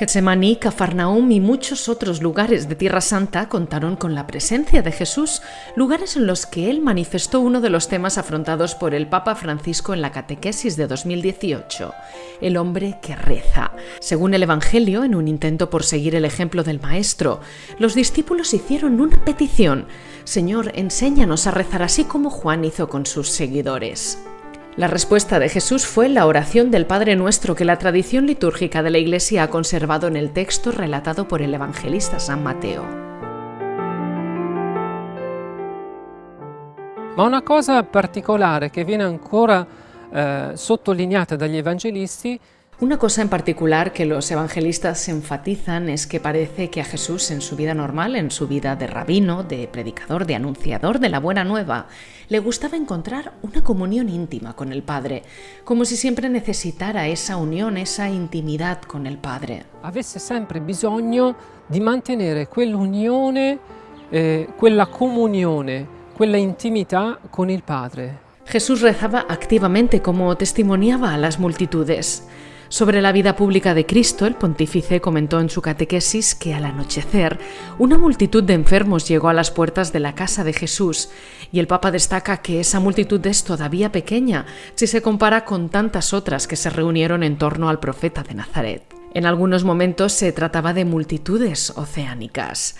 Getsemaní, Cafarnaum y muchos otros lugares de Tierra Santa contaron con la presencia de Jesús, lugares en los que él manifestó uno de los temas afrontados por el Papa Francisco en la catequesis de 2018, el hombre que reza. Según el Evangelio, en un intento por seguir el ejemplo del Maestro, los discípulos hicieron una petición, Señor, enséñanos a rezar así como Juan hizo con sus seguidores. La respuesta de Jesús fue la oración del Padre Nuestro que la tradición litúrgica de la Iglesia ha conservado en el texto relatado por el evangelista San Mateo. Ma una cosa particolare che viene ancora eh, sottolineata dagli evangelisti una cosa en particular que los evangelistas enfatizan es que parece que a Jesús en su vida normal, en su vida de rabino, de predicador, de anunciador de la buena nueva, le gustaba encontrar una comunión íntima con el Padre, como si siempre necesitara esa unión, esa intimidad con el Padre. Avesse sempre bisogno di mantenere quell'unione, eh, quella comunione, quella intimità con il Padre. Jesús rezaba activamente como testimoniaba a las multitudes. Sobre la vida pública de Cristo, el pontífice comentó en su catequesis que al anochecer una multitud de enfermos llegó a las puertas de la casa de Jesús y el Papa destaca que esa multitud es todavía pequeña si se compara con tantas otras que se reunieron en torno al profeta de Nazaret. En algunos momentos se trataba de multitudes oceánicas.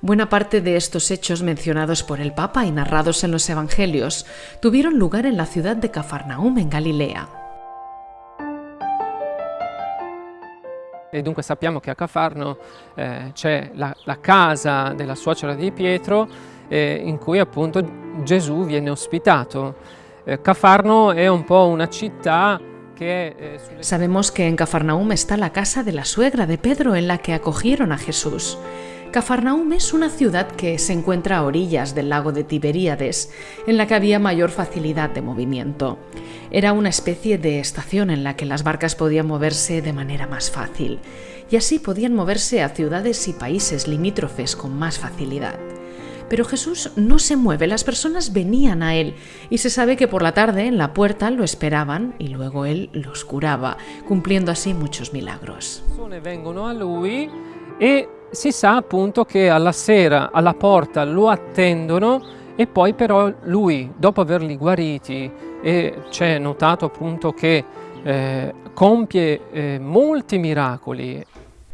Buena parte de estos hechos mencionados por el Papa y narrados en los Evangelios tuvieron lugar en la ciudad de Cafarnaum, en Galilea. E dunque sappiamo che a Cafarno eh, c'è la, la, casa della suocera di Pietro eh, in cui appunto Gesù viene ospitato. Eh, Cafarno è un po' una città que, eh, Sabemos que en Cafarnaum está la casa de la suegra de Pedro en la que acogieron a Jesús. Cafarnaum es una ciudad que se encuentra a orillas del lago de Tiberíades, en la que había mayor facilidad de movimiento. Era una especie de estación en la que las barcas podían moverse de manera más fácil, y así podían moverse a ciudades y países limítrofes con más facilidad. Pero Jesús no se mueve, las personas venían a él y se sabe que por la tarde en la puerta lo esperaban y luego él los curaba, cumpliendo así muchos milagros. Si sa appunto che alla sera alla porta lo attendono e poi però lui, dopo averli guariti, e c'è notato appunto che eh, compie eh, molti miracoli.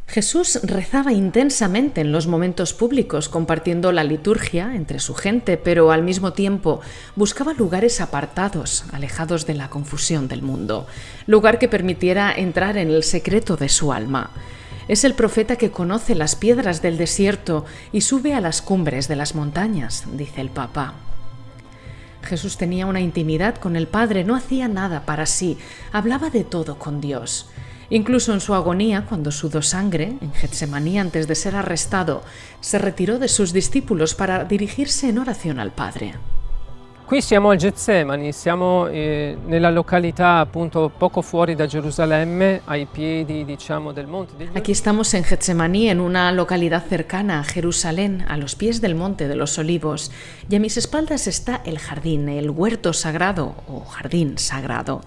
Jesús rezaba intensamente en los momentos públicos, compartiendo la liturgia entre su gente, pero al mismo tiempo buscaba lugares apartados, alejados de la confusión del mundo, lugar que permitiera entrar en el secreto de su alma. Es el profeta que conoce las piedras del desierto y sube a las cumbres de las montañas, dice el Papa. Jesús tenía una intimidad con el Padre, no hacía nada para sí, hablaba de todo con Dios. Incluso en su agonía, cuando sudó sangre, en Getsemaní antes de ser arrestado, se retiró de sus discípulos para dirigirse en oración al Padre. Qui siamo al Getsemani, siamo eh, nella località appunto poco fuori da Gerusalemme, ai piedi diciamo del monte degli Aquí estamos en Getsemaní, en una localidad cercana a Jerusalén, a los pies del monte de los olivos, y a mis espaldas está el jardín, el huerto sagrado o jardín sagrado.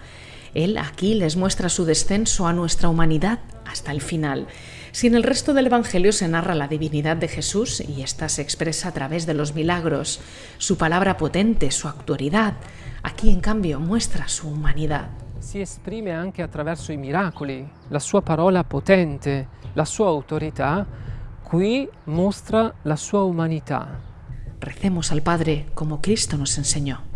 Él aquí les muestra su descenso a nuestra humanidad hasta el final. Si en el resto del Evangelio se narra la divinidad de Jesús y ésta se expresa a través de los milagros, su palabra potente, su autoridad, aquí en cambio muestra su humanidad. Si exprime anche attraverso i miracoli, la sua parola potente, la sua autorità, qui mostra la sua humanità. Recemos al Padre como Cristo nos enseñó.